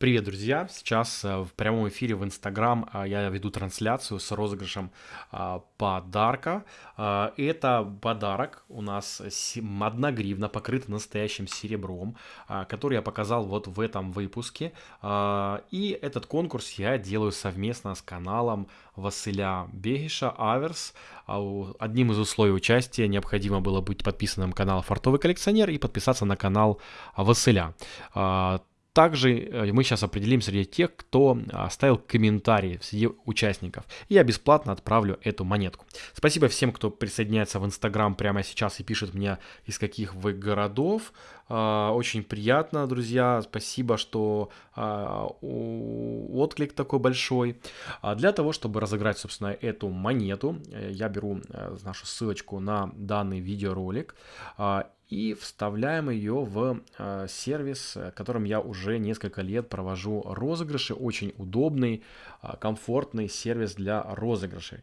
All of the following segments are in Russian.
Привет, друзья! Сейчас э, в прямом эфире в Инстаграм э, я веду трансляцию с розыгрышем э, подарка. Это подарок у нас одна гривна, покрыта настоящим серебром, который я показал вот в этом выпуске. И этот конкурс я делаю совместно с каналом Василя Бегиша Аверс. Одним из условий участия необходимо было быть подписанным на канал Фартовый коллекционер и подписаться на канал Василя. Также э, мы сейчас определим среди тех, кто оставил комментарии среди участников. Я бесплатно отправлю эту монетку. Спасибо всем, кто присоединяется в Инстаграм прямо сейчас и пишет мне, из каких вы городов. А, очень приятно, друзья. Спасибо, что а, отклик такой большой. А для того, чтобы разыграть, собственно, эту монету, э, я беру э, нашу ссылочку на данный видеоролик и вставляем ее в э, сервис, которым я уже несколько лет провожу розыгрыши. Очень удобный, э, комфортный сервис для розыгрышей.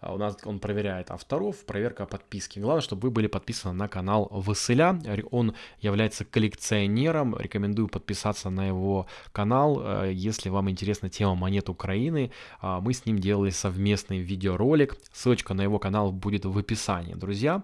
А, у нас он проверяет авторов, проверка подписки. Главное, чтобы вы были подписаны на канал Василя. Он является коллекционером. Рекомендую подписаться на его канал, э, если вам интересна тема монет Украины. А, мы с ним делали совместный видеоролик. Ссылочка на его канал будет в описании, друзья.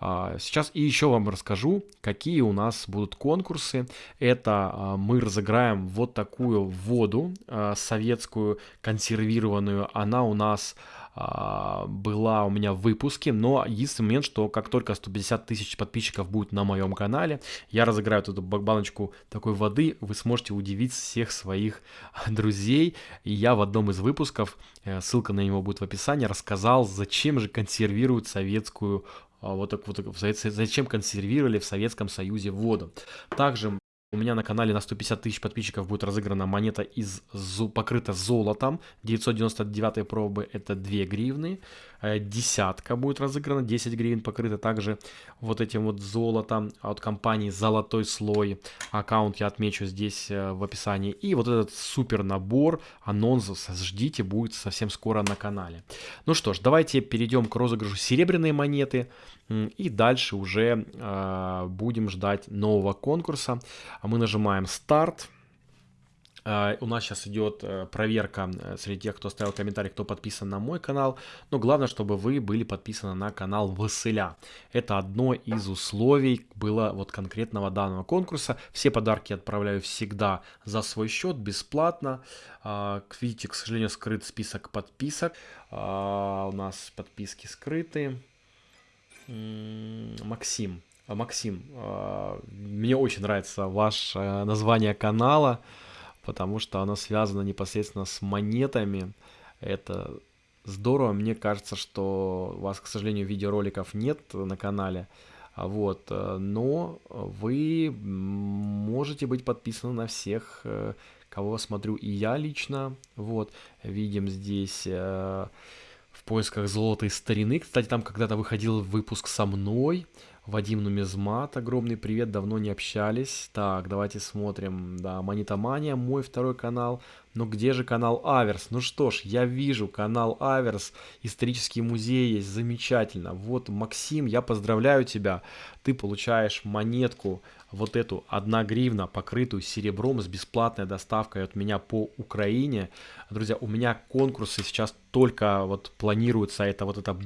А, сейчас и еще вам расскажу, какие у нас будут конкурсы. Это мы разыграем вот такую воду советскую консервированную. Она у нас была у меня в выпуске, но единственный момент, что как только 150 тысяч подписчиков будет на моем канале, я разыграю эту баночку такой воды, вы сможете удивить всех своих друзей. И я в одном из выпусков, э, ссылка на него будет в описании, рассказал, зачем же консервируют советскую а, вот так вот, зачем консервировали в Советском Союзе воду. Также у меня на канале на 150 тысяч подписчиков будет разыграна монета из покрыта золотом. 999 пробы это 2 гривны. Э, десятка будет разыграна, 10 гривен покрыта также вот этим вот золотом от компании Золотой Слой. Аккаунт я отмечу здесь э, в описании. И вот этот супер набор анонсов ждите, будет совсем скоро на канале. Ну что ж, давайте перейдем к розыгрышу серебряной монеты. И дальше уже э, будем ждать нового конкурса. Мы нажимаем старт. Uh, у нас сейчас идет uh, проверка uh, среди тех, кто оставил комментарий, кто подписан на мой канал. Но главное, чтобы вы были подписаны на канал Василя. Это одно из условий было вот конкретного данного конкурса. Все подарки отправляю всегда за свой счет, бесплатно. Видите, к сожалению, скрыт список подписок. У нас подписки скрыты. Максим. Максим, мне очень нравится ваше название канала потому что оно связано непосредственно с монетами. Это здорово. Мне кажется, что у вас, к сожалению, видеороликов нет на канале. Вот, э, но вы можете быть подписаны на всех, э, кого смотрю и я лично. Вот, видим здесь э, в поисках золотой старины. Кстати, там когда-то выходил выпуск со мной. Вадим Нумизмат, огромный привет, давно не общались. Так, давайте смотрим, да, Монетомания, мой второй канал. Но где же канал Аверс? Ну что ж, я вижу канал Аверс, исторический музей есть, замечательно. Вот, Максим, я поздравляю тебя, ты получаешь монетку, вот эту 1 гривна, покрытую серебром с бесплатной доставкой от меня по Украине. Друзья, у меня конкурсы сейчас только вот планируются, это вот эта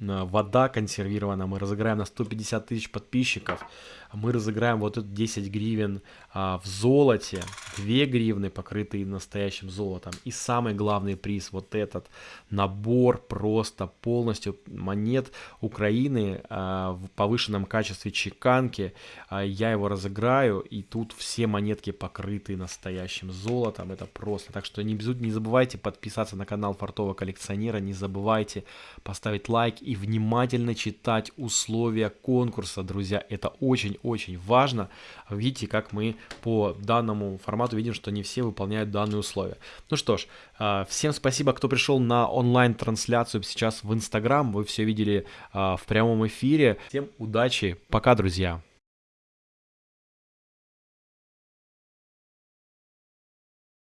вода консервированная, мы разыграем на 150 тысяч подписчиков мы разыграем вот эту 10 гривен а, в золоте, 2 гривны, покрытые настоящим золотом. И самый главный приз, вот этот набор просто полностью монет Украины а, в повышенном качестве чеканки. А, я его разыграю, и тут все монетки покрыты настоящим золотом. Это просто. Так что не, не забывайте подписаться на канал Фартового коллекционера, не забывайте поставить лайк и внимательно читать условия конкурса, друзья. Это очень очень важно. Видите, как мы по данному формату видим, что не все выполняют данные условия. Ну что ж, а, всем спасибо, кто пришел на онлайн-трансляцию сейчас в Инстаграм. Вы все видели а, в прямом эфире. Всем удачи. Пока, друзья.